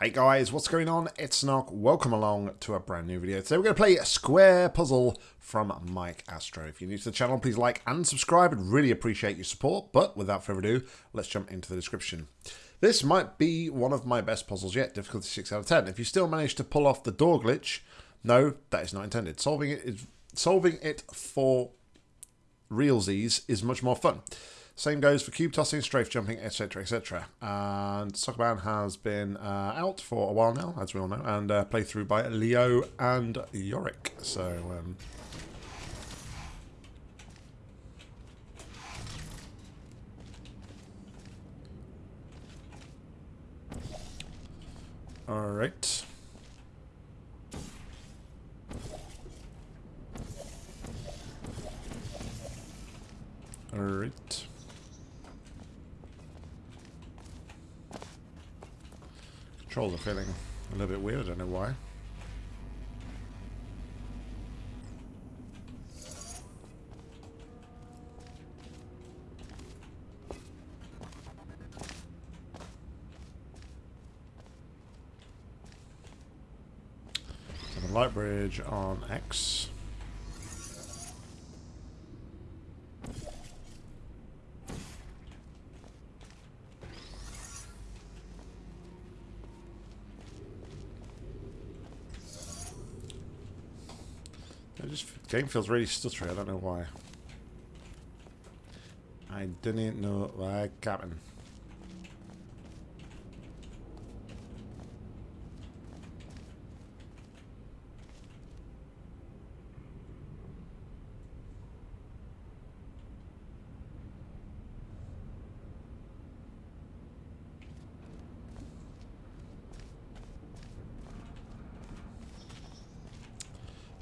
Hey guys, what's going on? It's Snog. Welcome along to a brand new video. Today we're going to play a square puzzle from Mike Astro. If you're new to the channel, please like and subscribe. I'd really appreciate your support. But without further ado, let's jump into the description. This might be one of my best puzzles yet, difficulty 6 out of 10. If you still manage to pull off the door glitch, no, that is not intended. Solving it is solving it for realsies is much more fun. Same goes for cube tossing, strafe jumping, etc., etc. And Soccerman has been uh, out for a while now, as we all know, and uh, played through by Leo and Yorick. So. Um, all right. All right. Controls are feeling a little bit weird, I don't know why. Light bridge on X. It just game feels really stuttery. I don't know why. I didn't know why, happened.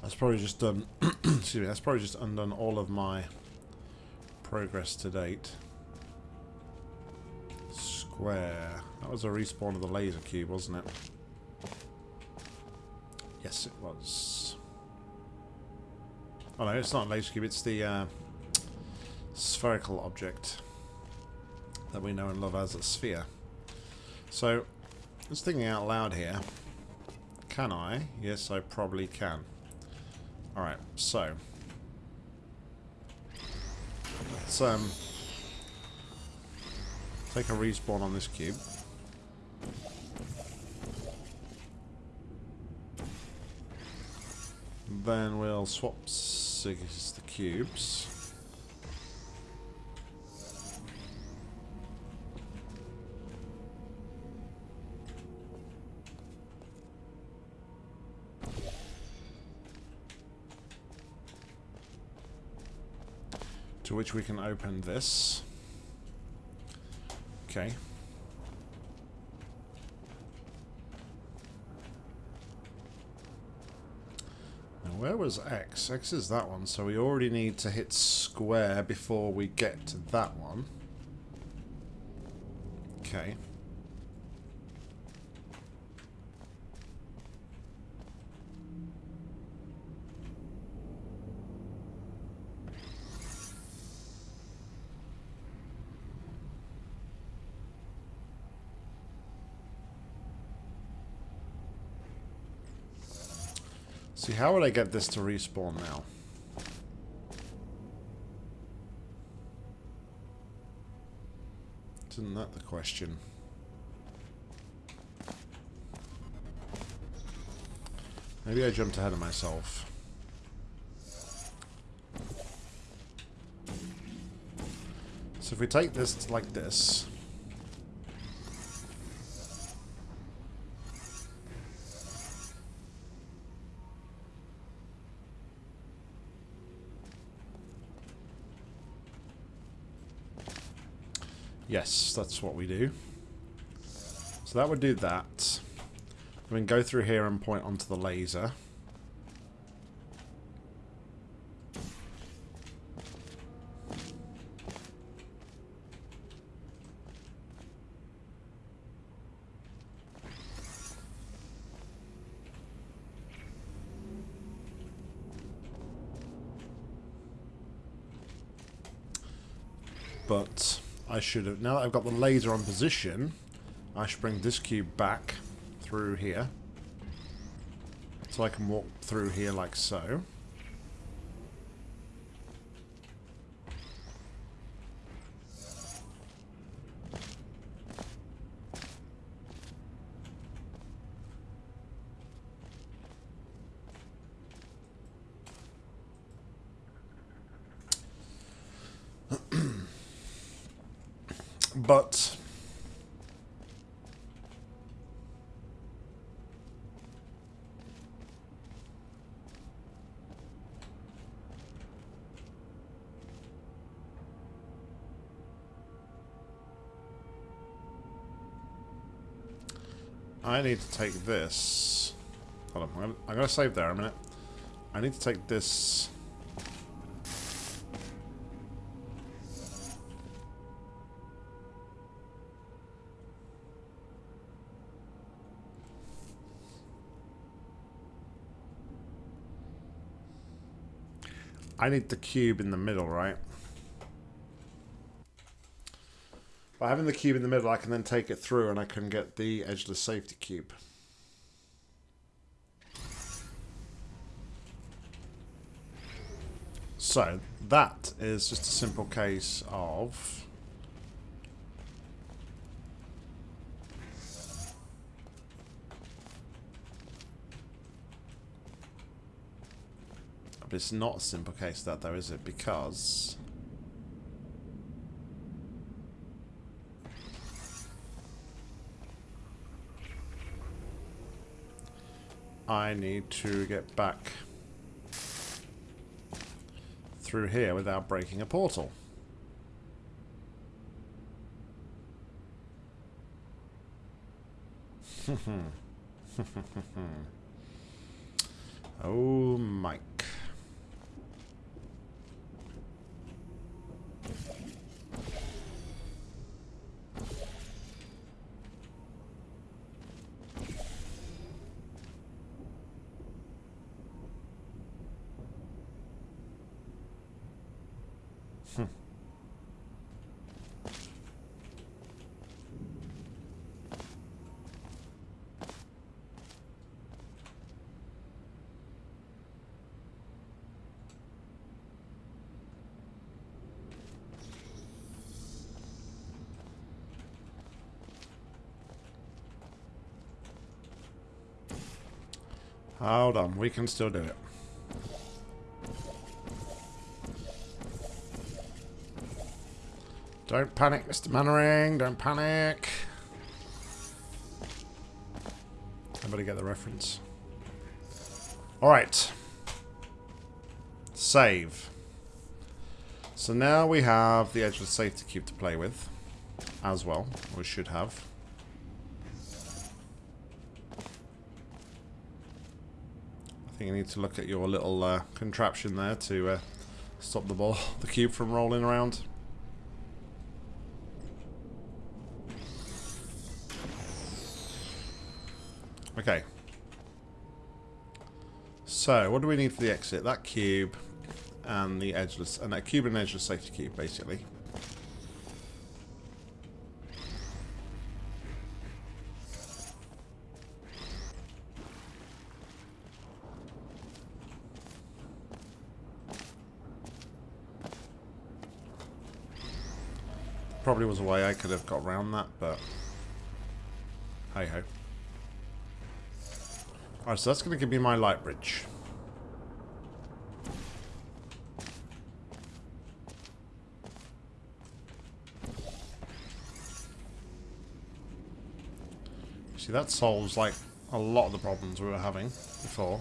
That's probably just done. excuse me. That's probably just undone all of my progress to date. Square. That was a respawn of the laser cube, wasn't it? Yes, it was. Oh no, it's not a laser cube. It's the uh, spherical object that we know and love as a sphere. So, just thinking out loud here. Can I? Yes, I probably can. Alright, so. Let's um, take a respawn on this cube. Then we'll swap the cubes. To which we can open this. Okay. Now where was X? X is that one, so we already need to hit square before we get to that one. Okay. See, how would I get this to respawn now? Isn't that the question? Maybe I jumped ahead of myself. So if we take this like this... Yes, that's what we do. So that would do that. We can go through here and point onto the laser. But I should have... Now that I've got the laser on position, I should bring this cube back through here. So I can walk through here like so. but I need to take this. Hold on, I'm, I'm going to save there a minute. I need to take this. I need the cube in the middle, right? By having the cube in the middle, I can then take it through and I can get the edgeless safety cube. So, that is just a simple case of... But it's not a simple case that though, is it? Because... I need to get back through here without breaking a portal. oh, Mike. Hold on, we can still do it. Don't panic, Mr. Mainwaring. Don't panic. Everybody get the reference. Alright. Save. So now we have the edgeless safety cube to play with. As well. We should have. Think you need to look at your little uh, contraption there to uh, stop the ball, the cube from rolling around. Okay. So, what do we need for the exit? That cube and the edgeless, and a cube and edgeless safety cube, basically. Probably was a way I could have got around that, but hey ho. Alright, so that's going to give me my light bridge. See, that solves, like, a lot of the problems we were having before.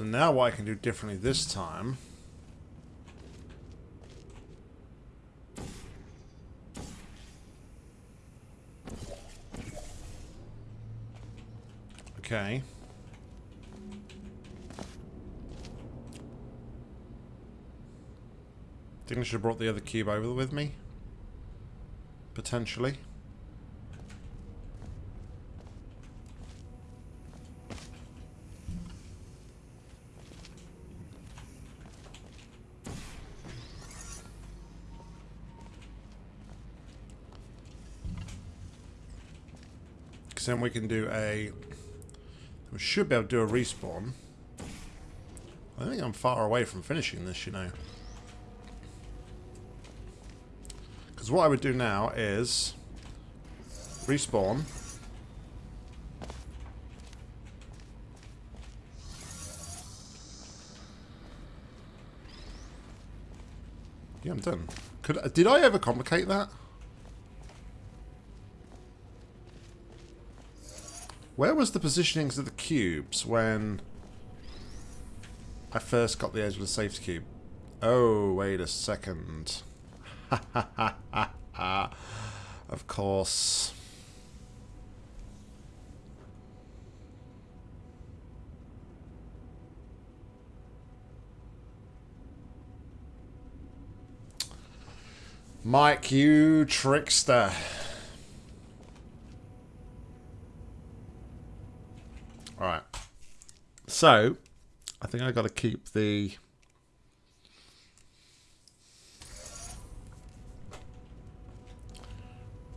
So now what I can do differently this time... Okay. Think I should have brought the other cube over with me. Potentially. Then we can do a... We should be able to do a respawn. I think I'm far away from finishing this, you know. Because what I would do now is... Respawn. Yeah, I'm done. Could did I ever complicate that? Where was the positionings of the cubes when I first got the edgeless safety cube? Oh, wait a second. of course. Mike, you trickster. Alright. So, I think i got to keep the...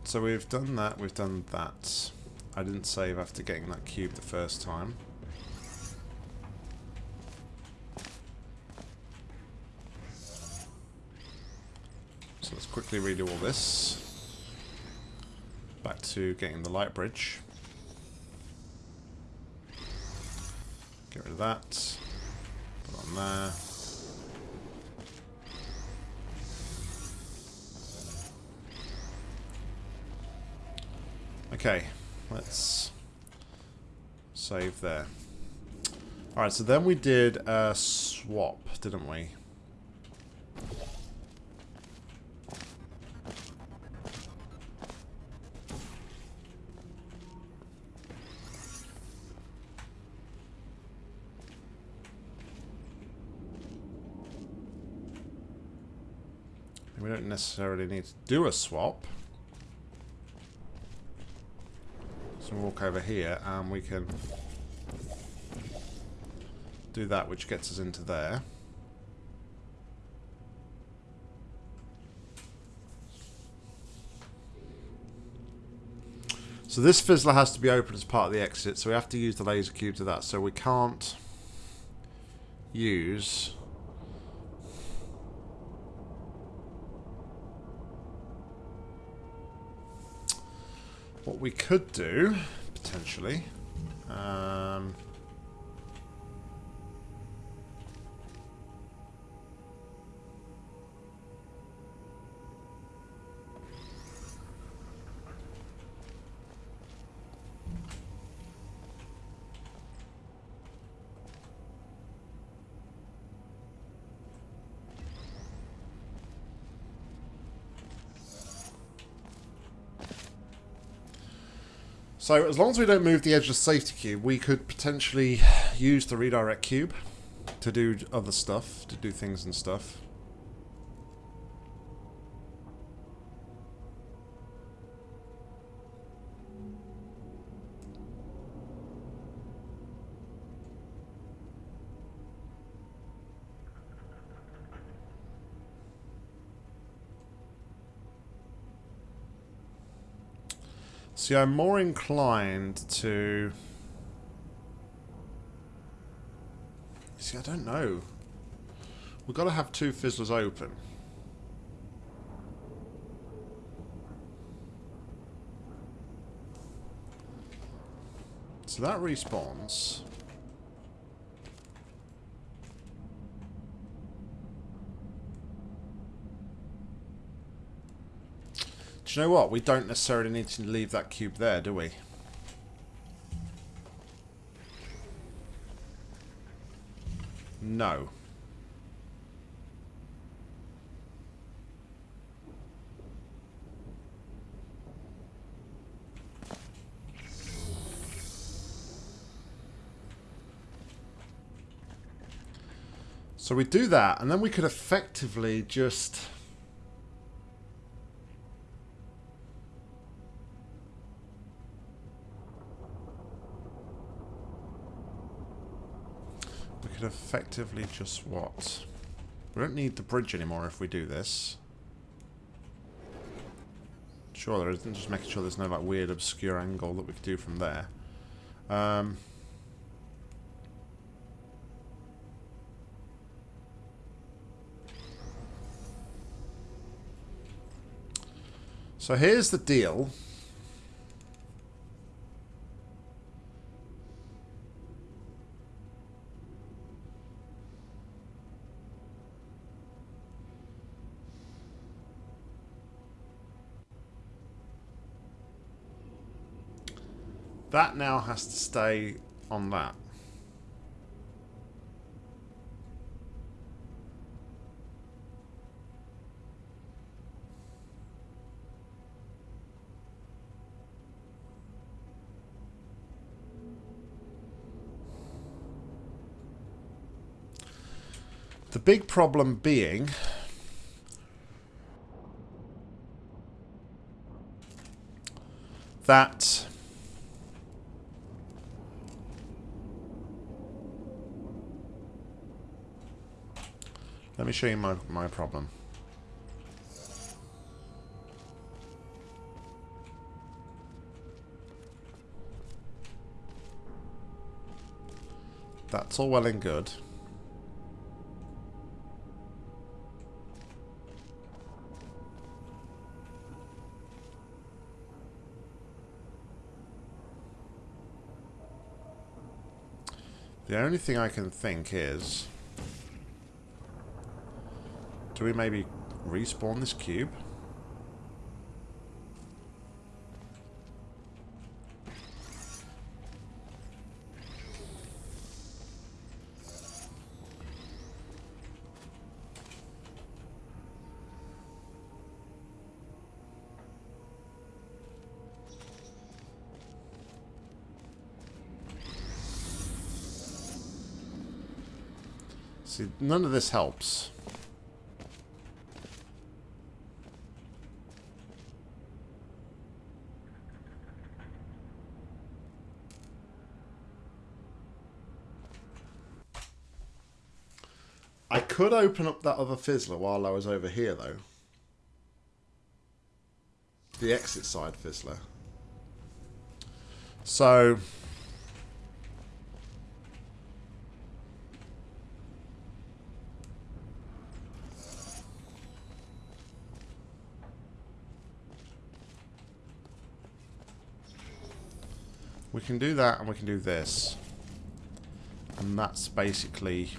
So we've done that, we've done that. I didn't save after getting that cube the first time. So let's quickly redo all this. Back to getting the light bridge. Get rid of that. Put on there. Okay, let's save there. Alright, so then we did a swap, didn't we? We don't necessarily need to do a swap. So walk over here and we can do that which gets us into there. So this fizzler has to be open as part of the exit, so we have to use the laser cube to that. So we can't use What we could do, potentially, um, So as long as we don't move the edgeless safety cube, we could potentially use the redirect cube to do other stuff, to do things and stuff. See, I'm more inclined to... See, I don't know. We've got to have two fizzlers open. So that respawns. You know what? We don't necessarily need to leave that cube there, do we? No. So we do that, and then we could effectively just could effectively just what? We don't need the bridge anymore if we do this. Sure there isn't. Just making sure there's no like weird obscure angle that we could do from there. Um, so here's the deal. That now has to stay on that. The big problem being that Let me show you my, my problem. That's all well and good. The only thing I can think is... Do we maybe respawn this cube? See, none of this helps. I could open up that other fizzler while I was over here, though. The exit side fizzler. So... We can do that and we can do this. And that's basically...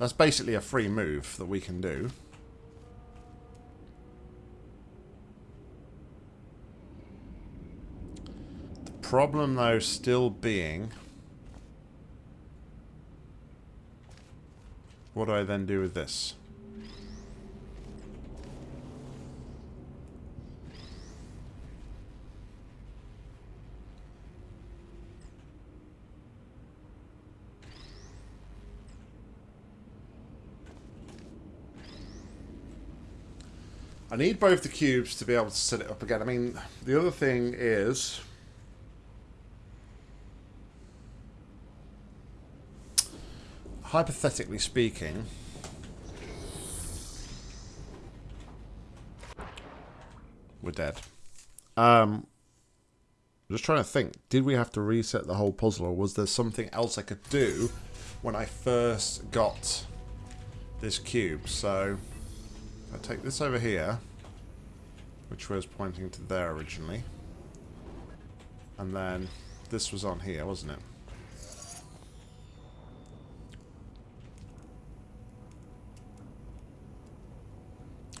That's basically a free move that we can do. The problem, though, still being... What do I then do with this? I need both the cubes to be able to set it up again. I mean, the other thing is... Hypothetically speaking... We're dead. Um, I'm just trying to think. Did we have to reset the whole puzzle or was there something else I could do when I first got this cube? So... I take this over here, which was pointing to there originally, and then this was on here, wasn't it?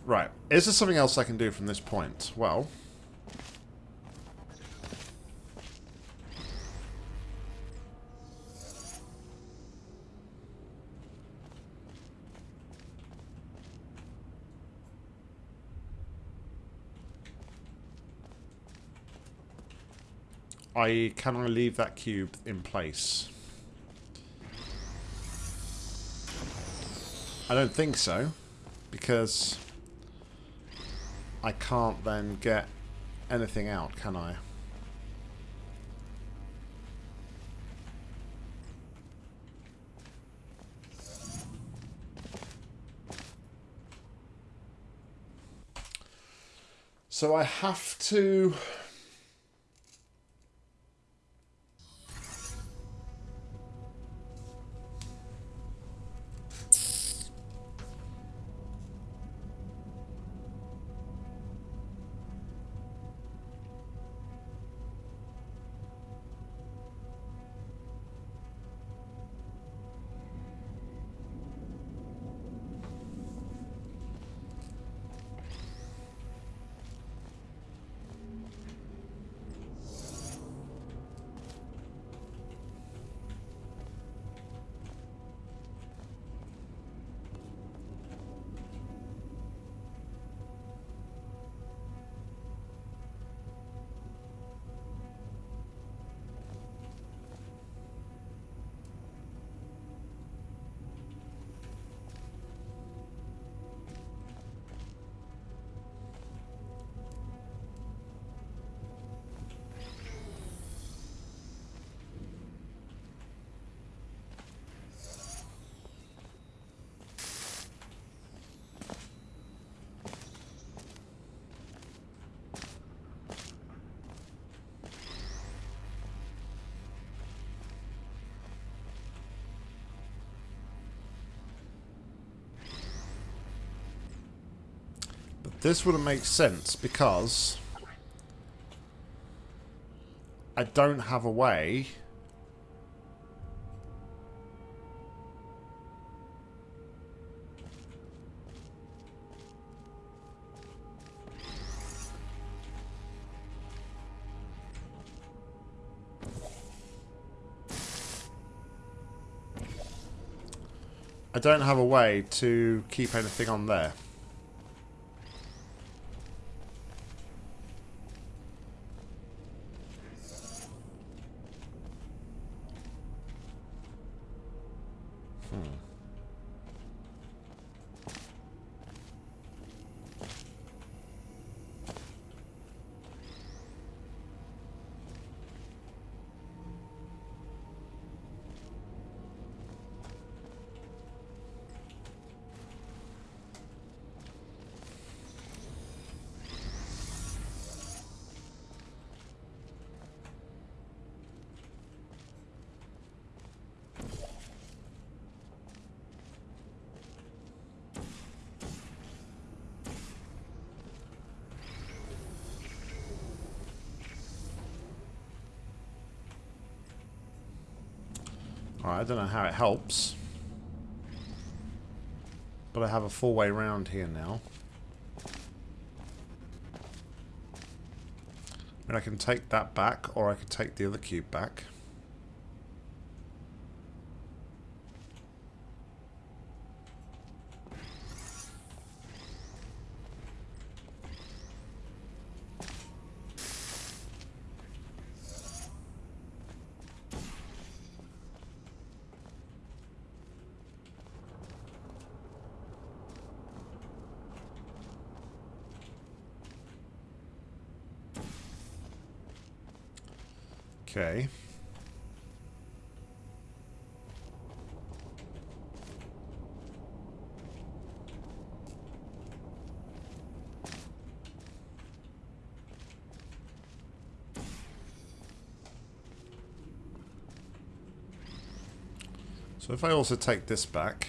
Right. Is there something else I can do from this point? Well... I can I leave that cube in place? I don't think so, because I can't then get anything out, can I? So I have to... this wouldn't make sense because I don't have a way I don't have a way to keep anything on there. I don't know how it helps. But I have a full way round here now. I mean, I can take that back, or I could take the other cube back. Okay. So if I also take this back...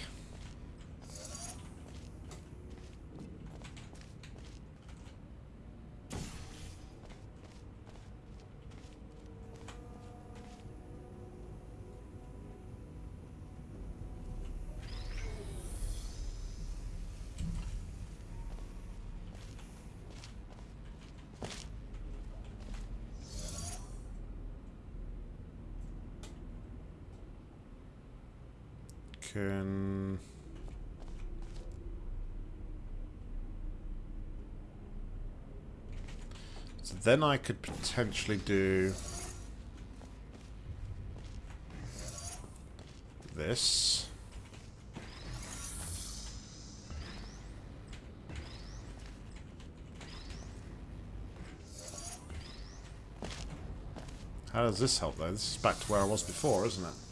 can... Then I could potentially do... This. How does this help though? This is back to where I was before, isn't it?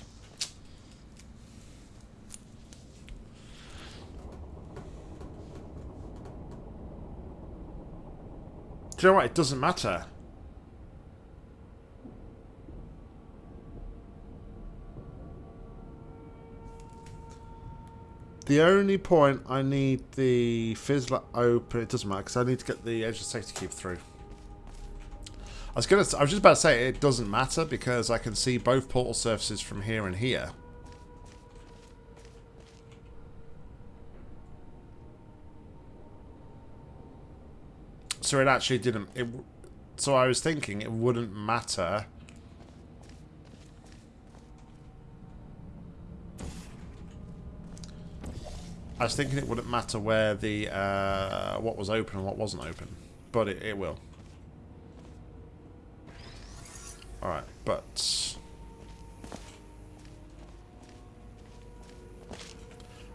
Do you know what? It doesn't matter. The only point I need the fizzler open, it doesn't matter because I need to get the edgeless safety cube through. I was gonna, I was just about to say it doesn't matter because I can see both portal surfaces from here and here. So it actually didn't. It, so I was thinking it wouldn't matter. I was thinking it wouldn't matter where the uh, what was open and what wasn't open, but it, it will. All right, but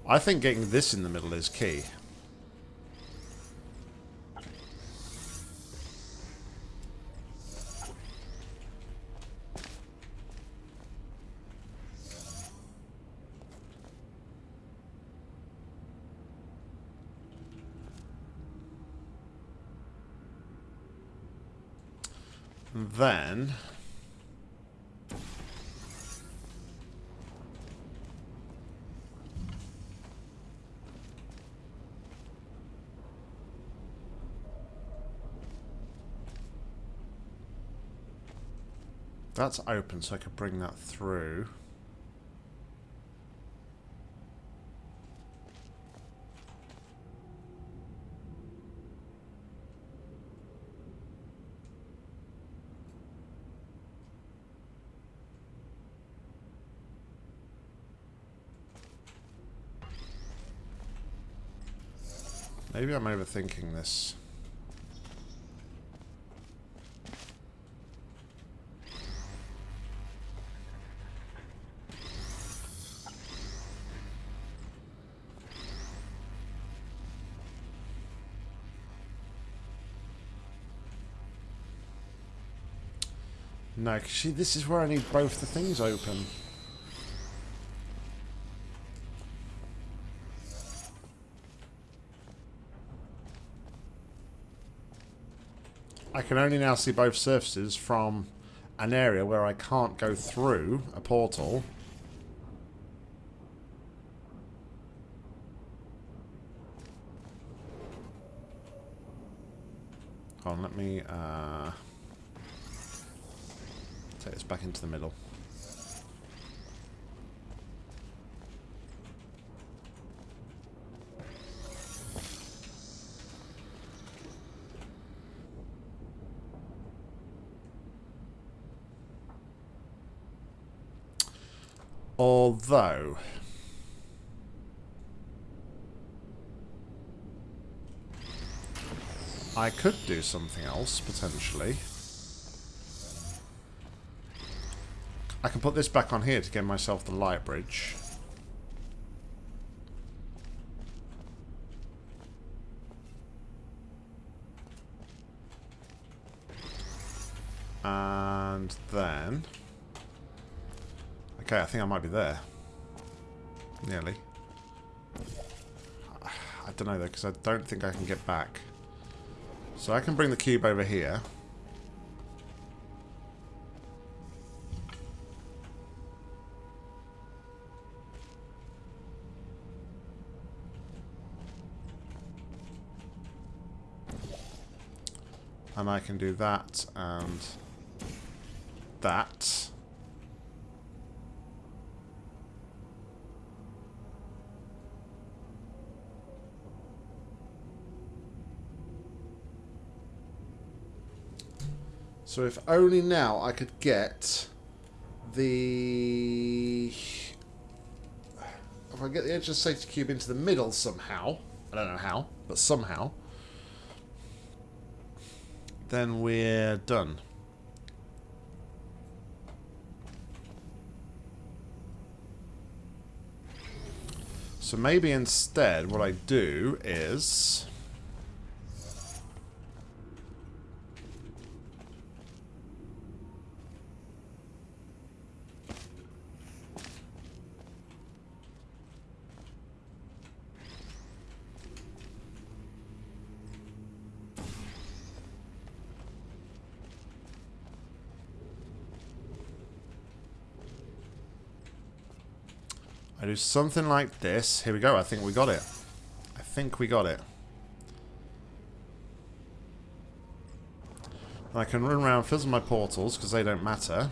I think getting this in the middle is key. Then... That's open, so I could bring that through. Maybe I'm overthinking this. No, see, this is where I need both the things open. I can only now see both surfaces from an area where I can't go through a portal. Hold on, let me uh, take this back into the middle. I could do something else, potentially. I can put this back on here to get myself the light bridge. And then... Okay, I think I might be there. Nearly. I don't know though, because I don't think I can get back. So I can bring the cube over here. And I can do that and that. So if only now I could get the... If I get the edgeless safety cube into the middle somehow, I don't know how, but somehow, then we're done. So maybe instead what I do is... something like this. Here we go. I think we got it. I think we got it. I can run around, fizzle my portals, because they don't matter.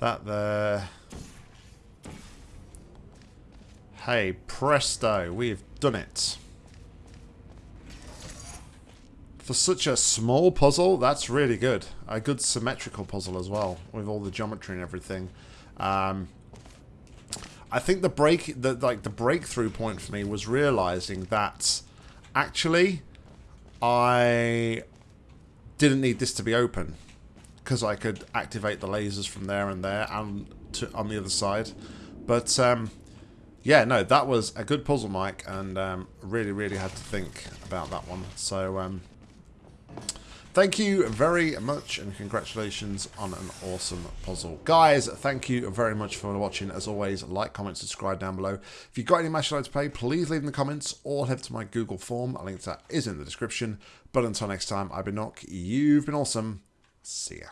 That there. Hey, presto, we've done it. For such a small puzzle, that's really good. A good symmetrical puzzle as well, with all the geometry and everything. Um, I think the break, the like the breakthrough point for me was realizing that actually I didn't need this to be open because I could activate the lasers from there and there and to, on the other side. But um, yeah, no, that was a good puzzle, Mike, and um, really, really had to think about that one. So um, thank you very much, and congratulations on an awesome puzzle. Guys, thank you very much for watching. As always, like, comment, subscribe down below. If you've got any match you'd like to play, please leave in the comments or head to my Google form. A link to that is in the description. But until next time, I've been Nock. You've been awesome. See ya.